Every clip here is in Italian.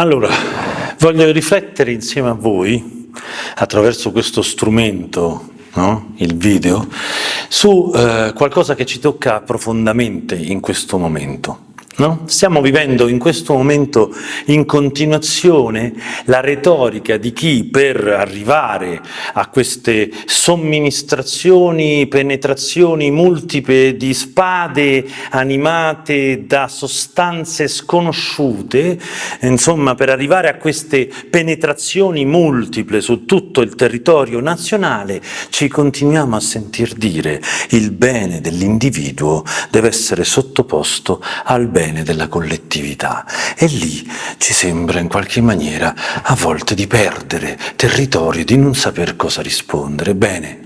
Allora, voglio riflettere insieme a voi, attraverso questo strumento, no? il video, su eh, qualcosa che ci tocca profondamente in questo momento. No? Stiamo vivendo in questo momento in continuazione la retorica di chi per arrivare a queste somministrazioni, penetrazioni multiple di spade animate da sostanze sconosciute, insomma per arrivare a queste penetrazioni multiple su tutto il territorio nazionale ci continuiamo a sentir dire il bene dell'individuo deve essere sottoposto al bene bene della collettività e lì ci sembra in qualche maniera a volte di perdere territorio, di non saper cosa rispondere. Bene,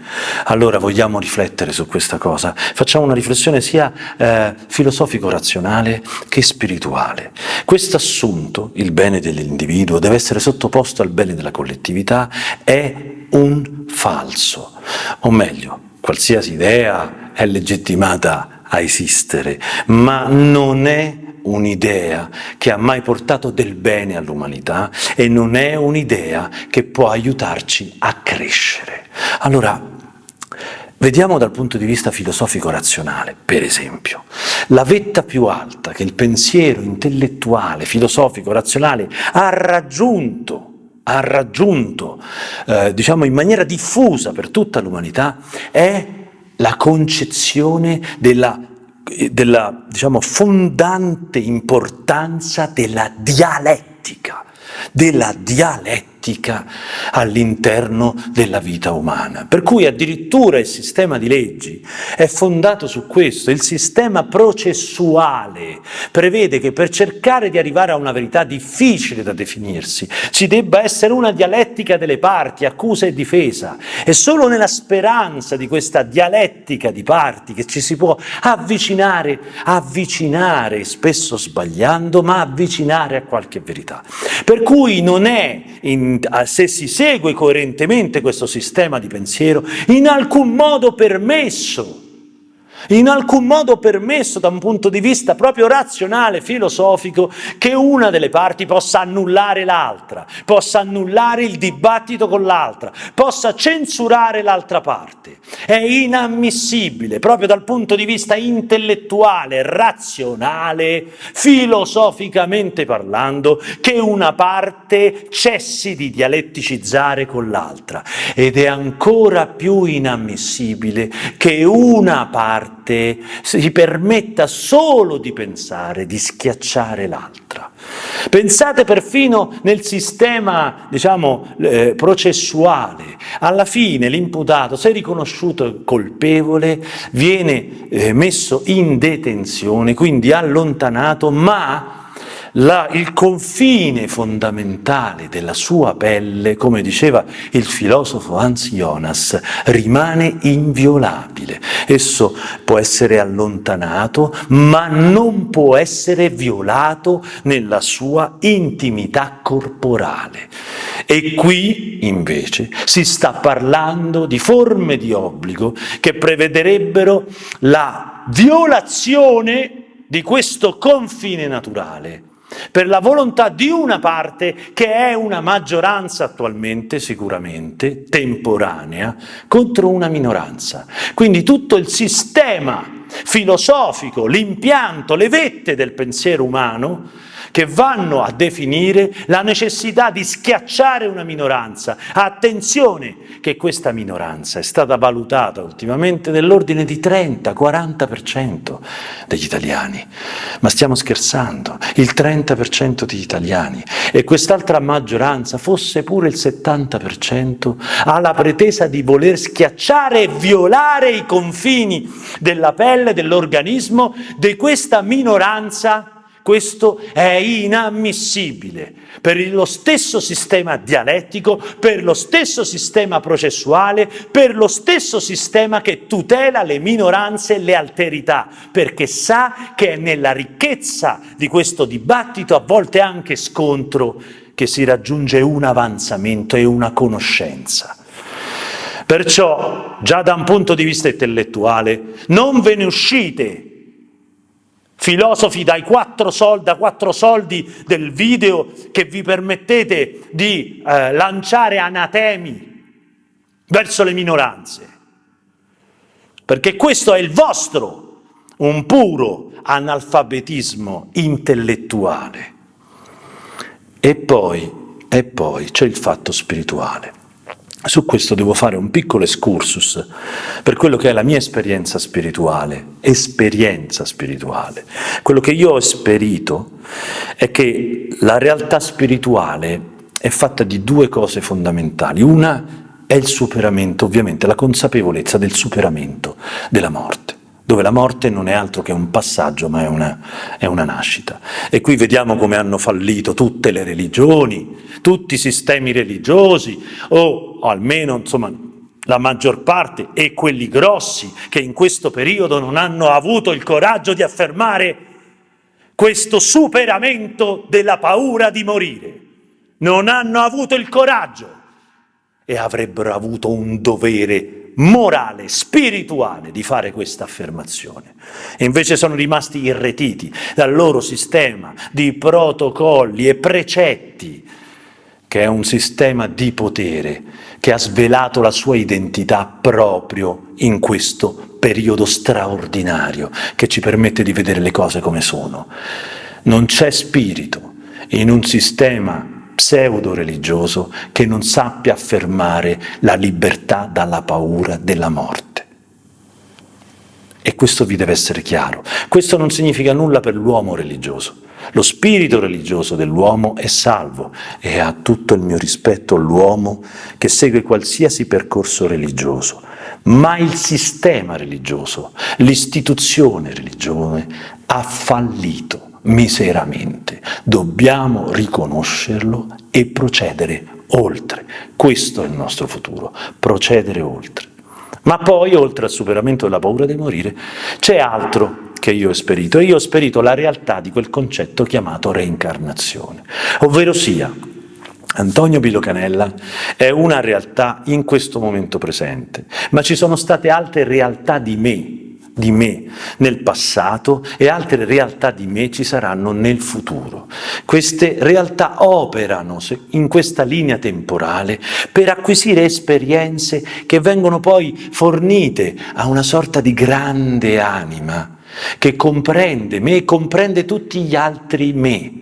allora vogliamo riflettere su questa cosa, facciamo una riflessione sia eh, filosofico-razionale che spirituale. Questo assunto, il bene dell'individuo, deve essere sottoposto al bene della collettività, è un falso, o meglio, qualsiasi idea è legittimata a esistere, ma non è un'idea che ha mai portato del bene all'umanità e non è un'idea che può aiutarci a crescere. Allora, Vediamo dal punto di vista filosofico-razionale, per esempio, la vetta più alta che il pensiero intellettuale, filosofico-razionale ha raggiunto, ha raggiunto eh, diciamo in maniera diffusa per tutta l'umanità, è la concezione della, della diciamo, fondante importanza della dialettica, della dialettica pratica all'interno della vita umana. Per cui addirittura il sistema di leggi è fondato su questo, il sistema processuale prevede che per cercare di arrivare a una verità difficile da definirsi ci debba essere una dialettica delle parti, accusa e difesa. È solo nella speranza di questa dialettica di parti che ci si può avvicinare, avvicinare, spesso sbagliando, ma avvicinare a qualche verità. Per cui non è in se si segue coerentemente questo sistema di pensiero, in alcun modo permesso in alcun modo permesso da un punto di vista proprio razionale, filosofico, che una delle parti possa annullare l'altra, possa annullare il dibattito con l'altra, possa censurare l'altra parte. È inammissibile, proprio dal punto di vista intellettuale, razionale, filosoficamente parlando, che una parte cessi di dialetticizzare con l'altra. Ed è ancora più inammissibile che una parte parte si permetta solo di pensare, di schiacciare l'altra. Pensate perfino nel sistema, diciamo, eh, processuale. Alla fine l'imputato, se riconosciuto colpevole, viene eh, messo in detenzione, quindi allontanato, ma la, il confine fondamentale della sua pelle, come diceva il filosofo Hans Jonas, rimane inviolabile. Esso può essere allontanato, ma non può essere violato nella sua intimità corporale. E qui, invece, si sta parlando di forme di obbligo che prevederebbero la violazione di questo confine naturale per la volontà di una parte che è una maggioranza attualmente, sicuramente, temporanea, contro una minoranza. Quindi tutto il sistema filosofico, l'impianto, le vette del pensiero umano che vanno a definire la necessità di schiacciare una minoranza. Attenzione che questa minoranza è stata valutata ultimamente nell'ordine di 30-40% degli italiani. Ma stiamo scherzando, il 30% degli italiani e quest'altra maggioranza, fosse pure il 70%, ha la pretesa di voler schiacciare e violare i confini della pelle, dell'organismo di questa minoranza questo è inammissibile per lo stesso sistema dialettico, per lo stesso sistema processuale, per lo stesso sistema che tutela le minoranze e le alterità, perché sa che è nella ricchezza di questo dibattito, a volte anche scontro, che si raggiunge un avanzamento e una conoscenza. Perciò, già da un punto di vista intellettuale, non ve ne uscite filosofi dai quattro soldi, da quattro soldi del video che vi permettete di eh, lanciare anatemi verso le minoranze. Perché questo è il vostro, un puro analfabetismo intellettuale. E poi, e poi c'è il fatto spirituale. Su questo devo fare un piccolo excursus per quello che è la mia esperienza spirituale, esperienza spirituale. Quello che io ho esperito è che la realtà spirituale è fatta di due cose fondamentali. Una è il superamento, ovviamente, la consapevolezza del superamento della morte dove la morte non è altro che un passaggio, ma è una, è una, nascita. E qui vediamo come hanno fallito tutte le religioni, tutti i sistemi religiosi, o, almeno insomma, la maggior parte, e quelli grossi che in questo periodo non hanno avuto il coraggio di affermare questo superamento della paura di morire. Non hanno avuto il coraggio e avrebbero avuto un dovere morale, spirituale di fare questa affermazione. Invece sono rimasti irretiti dal loro sistema di protocolli e precetti, che è un sistema di potere che ha svelato la sua identità proprio in questo periodo straordinario che ci permette di vedere le cose come sono. Non c'è spirito in un sistema pseudo-religioso che non sappia affermare la libertà dalla paura della morte. E questo vi deve essere chiaro. Questo non significa nulla per l'uomo religioso. Lo spirito religioso dell'uomo è salvo e ha tutto il mio rispetto all'uomo che segue qualsiasi percorso religioso, ma il sistema religioso, l'istituzione religiosa ha fallito miseramente. Dobbiamo riconoscerlo e procedere oltre. Questo è il nostro futuro, procedere oltre. Ma poi, oltre al superamento della paura di morire, c'è altro che io ho esperito, io ho esperito la realtà di quel concetto chiamato reincarnazione, ovvero sia Antonio Bilocanella è una realtà in questo momento presente, ma ci sono state altre realtà di me di me nel passato e altre realtà di me ci saranno nel futuro. Queste realtà operano in questa linea temporale per acquisire esperienze che vengono poi fornite a una sorta di grande anima che comprende me e comprende tutti gli altri me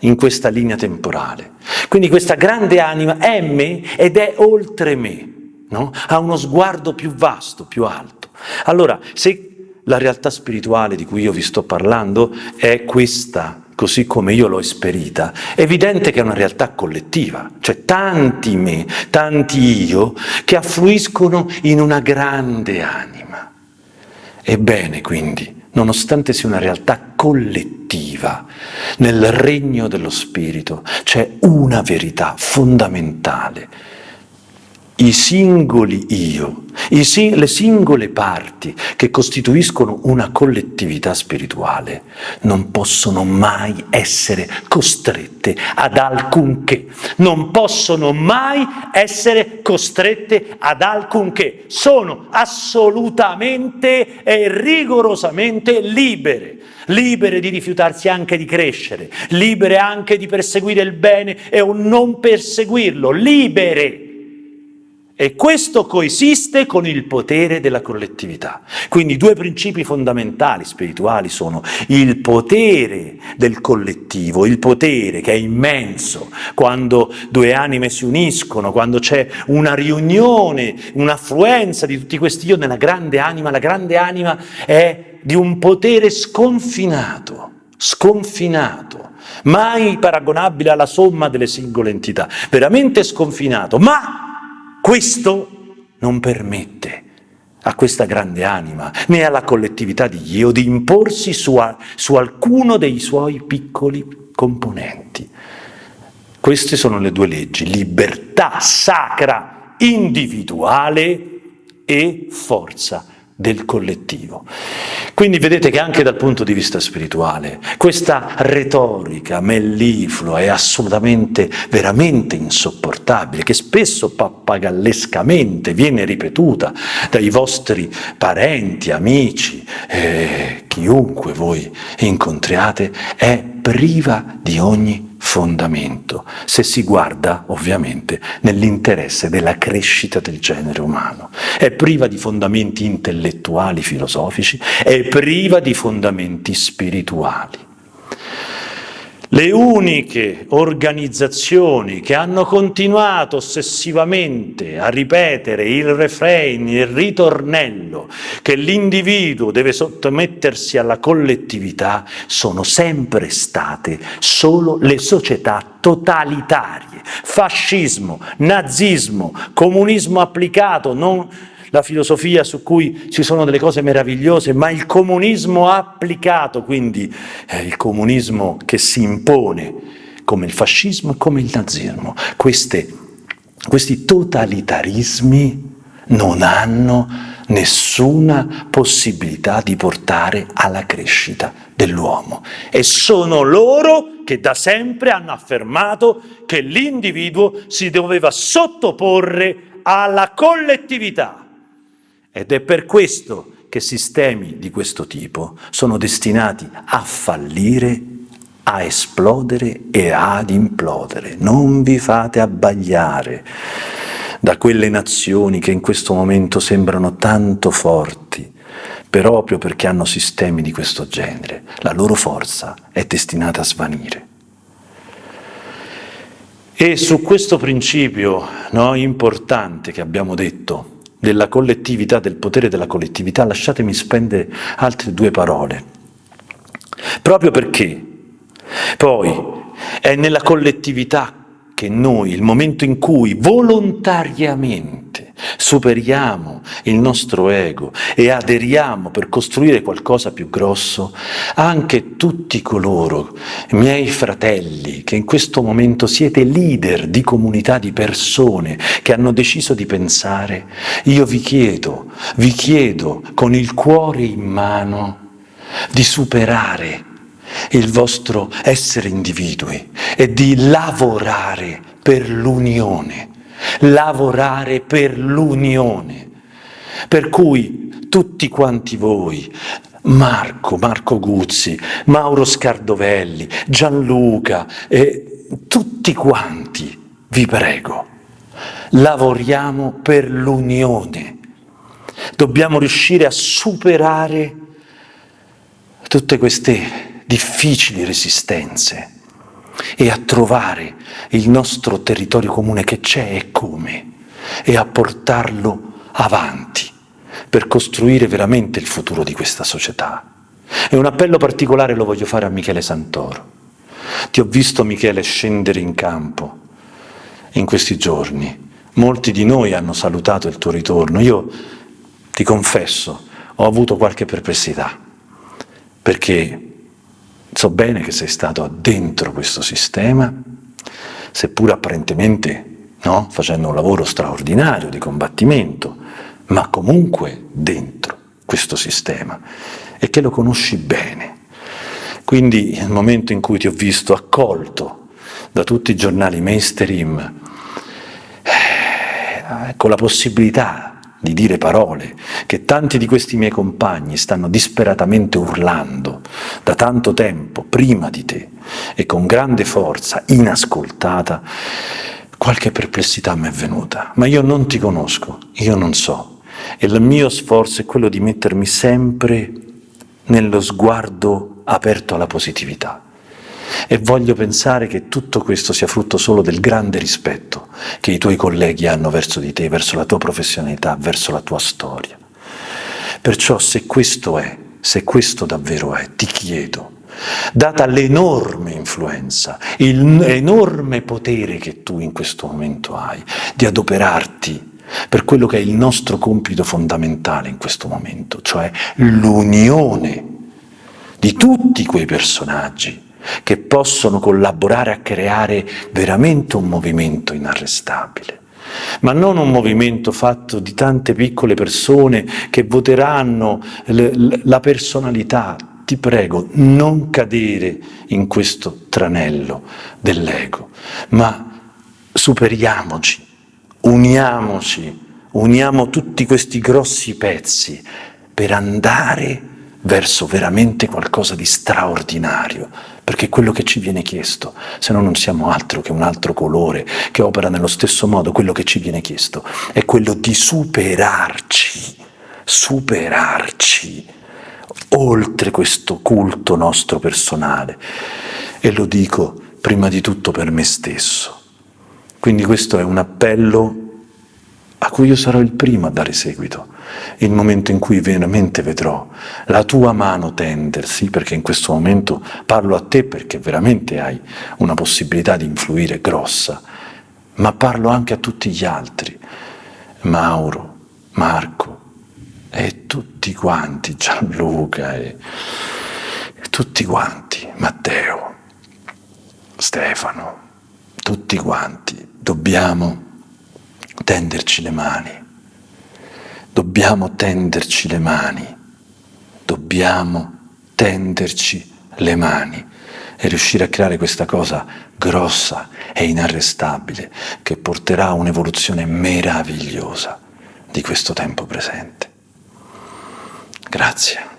in questa linea temporale. Quindi questa grande anima è me ed è oltre me, no? ha uno sguardo più vasto, più alto. Allora, se la realtà spirituale di cui io vi sto parlando è questa, così come io l'ho esperita, è evidente che è una realtà collettiva, cioè tanti me, tanti io, che affluiscono in una grande anima. Ebbene, quindi, nonostante sia una realtà collettiva, nel regno dello Spirito c'è una verità fondamentale, i singoli io, i sing le singole parti che costituiscono una collettività spirituale non possono mai essere costrette ad alcunché, non possono mai essere costrette ad alcunché, sono assolutamente e rigorosamente libere, libere di rifiutarsi anche di crescere, libere anche di perseguire il bene e o non perseguirlo, libere e questo coesiste con il potere della collettività. Quindi due principi fondamentali spirituali sono il potere del collettivo, il potere che è immenso quando due anime si uniscono, quando c'è una riunione, un'affluenza di tutti questi io nella grande anima. La grande anima è di un potere sconfinato, sconfinato, mai paragonabile alla somma delle singole entità, veramente sconfinato, ma questo non permette a questa grande anima, né alla collettività di Dio, di imporsi su, a, su alcuno dei suoi piccoli componenti. Queste sono le due leggi, libertà sacra individuale e forza del collettivo. Quindi vedete che anche dal punto di vista spirituale questa retorica melliflua è assolutamente, veramente insopportabile, che spesso pappagallescamente viene ripetuta dai vostri parenti, amici, eh, chiunque voi incontriate, è priva di ogni fondamento, se si guarda ovviamente nell'interesse della crescita del genere umano. È priva di fondamenti intellettuali, filosofici, è priva di fondamenti spirituali. Le uniche organizzazioni che hanno continuato ossessivamente a ripetere il refrain, il ritornello, che l'individuo deve sottomettersi alla collettività, sono sempre state solo le società totalitarie. Fascismo, nazismo, comunismo applicato, non la filosofia su cui ci sono delle cose meravigliose, ma il comunismo applicato, quindi eh, il comunismo che si impone, come il fascismo e come il nazismo. Queste, questi totalitarismi non hanno nessuna possibilità di portare alla crescita dell'uomo e sono loro che da sempre hanno affermato che l'individuo si doveva sottoporre alla collettività ed è per questo che sistemi di questo tipo sono destinati a fallire, a esplodere e ad implodere. Non vi fate abbagliare da quelle nazioni che in questo momento sembrano tanto forti, proprio perché hanno sistemi di questo genere. La loro forza è destinata a svanire. E su questo principio no, importante che abbiamo detto, della collettività, del potere della collettività, lasciatemi spendere altre due parole. Proprio perché poi è nella collettività che noi, il momento in cui volontariamente superiamo il nostro ego e aderiamo per costruire qualcosa più grosso, anche tutti coloro, miei fratelli, che in questo momento siete leader di comunità di persone che hanno deciso di pensare, io vi chiedo, vi chiedo con il cuore in mano di superare il vostro essere individui e di lavorare per l'unione, lavorare per l'unione. Per cui tutti quanti voi, Marco, Marco Guzzi, Mauro Scardovelli, Gianluca, e tutti quanti, vi prego, lavoriamo per l'unione. Dobbiamo riuscire a superare tutte queste difficili resistenze e a trovare il nostro territorio comune che c'è e come e a portarlo avanti per costruire veramente il futuro di questa società. E un appello particolare lo voglio fare a Michele Santoro. Ti ho visto Michele scendere in campo in questi giorni. Molti di noi hanno salutato il tuo ritorno. Io ti confesso, ho avuto qualche perplessità, perché So bene che sei stato dentro questo sistema, seppur apparentemente no, facendo un lavoro straordinario di combattimento, ma comunque dentro questo sistema e che lo conosci bene. Quindi nel momento in cui ti ho visto accolto da tutti i giornali mainstream, eh, con la possibilità di dire parole che tanti di questi miei compagni stanno disperatamente urlando da tanto tempo prima di te e con grande forza, inascoltata, qualche perplessità mi è venuta, ma io non ti conosco, io non so, e il mio sforzo è quello di mettermi sempre nello sguardo aperto alla positività. E voglio pensare che tutto questo sia frutto solo del grande rispetto che i tuoi colleghi hanno verso di te, verso la tua professionalità, verso la tua storia. Perciò se questo è, se questo davvero è, ti chiedo, data l'enorme influenza, l'enorme potere che tu in questo momento hai, di adoperarti per quello che è il nostro compito fondamentale in questo momento, cioè l'unione di tutti quei personaggi che possono collaborare a creare veramente un movimento inarrestabile. Ma non un movimento fatto di tante piccole persone che voteranno la personalità. Ti prego, non cadere in questo tranello dell'ego, ma superiamoci, uniamoci, uniamo tutti questi grossi pezzi per andare verso veramente qualcosa di straordinario, perché è quello che ci viene chiesto, se no non siamo altro che un altro colore che opera nello stesso modo, quello che ci viene chiesto è quello di superarci, superarci oltre questo culto nostro personale. E lo dico prima di tutto per me stesso. Quindi questo è un appello a cui io sarò il primo a dare seguito, il momento in cui veramente vedrò la tua mano tendersi, perché in questo momento parlo a te perché veramente hai una possibilità di influire grossa, ma parlo anche a tutti gli altri, Mauro, Marco e tutti quanti, Gianluca e, e tutti quanti, Matteo, Stefano, tutti quanti, dobbiamo tenderci le mani, dobbiamo tenderci le mani, dobbiamo tenderci le mani e riuscire a creare questa cosa grossa e inarrestabile che porterà a un'evoluzione meravigliosa di questo tempo presente. Grazie.